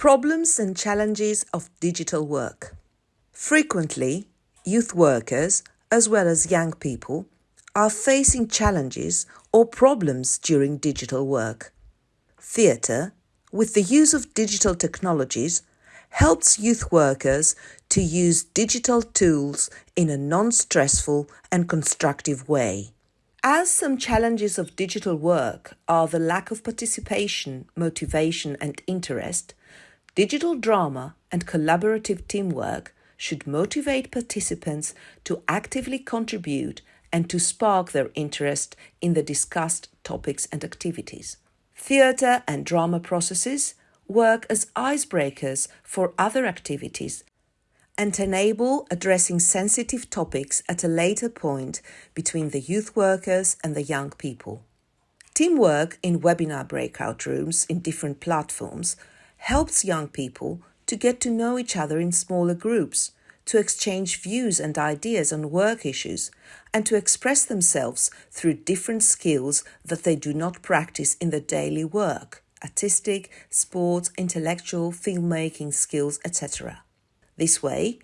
Problems and challenges of digital work. Frequently, youth workers, as well as young people, are facing challenges or problems during digital work. Theatre, with the use of digital technologies, helps youth workers to use digital tools in a non stressful and constructive way. As some challenges of digital work are the lack of participation, motivation, and interest, digital drama and collaborative teamwork should motivate participants to actively contribute and to spark their interest in the discussed topics and activities. Theatre and drama processes work as icebreakers for other activities and enable addressing sensitive topics at a later point between the youth workers and the young people. Teamwork in webinar breakout rooms in different platforms helps young people to get to know each other in smaller groups, to exchange views and ideas on work issues, and to express themselves through different skills that they do not practice in their daily work artistic, sports, intellectual, filmmaking skills, etc. This way,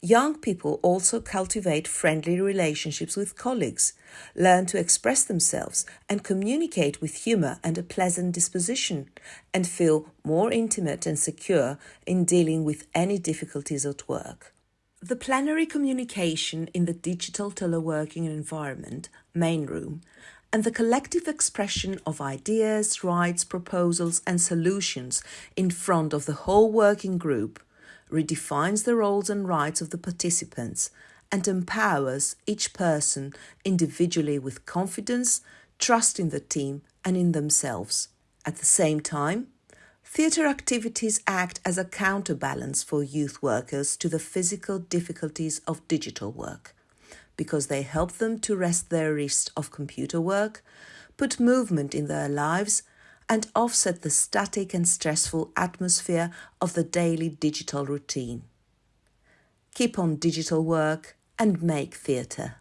young people also cultivate friendly relationships with colleagues, learn to express themselves and communicate with humor and a pleasant disposition, and feel more intimate and secure in dealing with any difficulties at work. The plenary communication in the digital teleworking environment, main room, and the collective expression of ideas, rights, proposals, and solutions in front of the whole working group redefines the roles and rights of the participants and empowers each person individually with confidence, trust in the team and in themselves. At the same time, theatre activities act as a counterbalance for youth workers to the physical difficulties of digital work because they help them to rest their wrist of computer work, put movement in their lives and offset the static and stressful atmosphere of the daily digital routine. Keep on digital work and make theatre.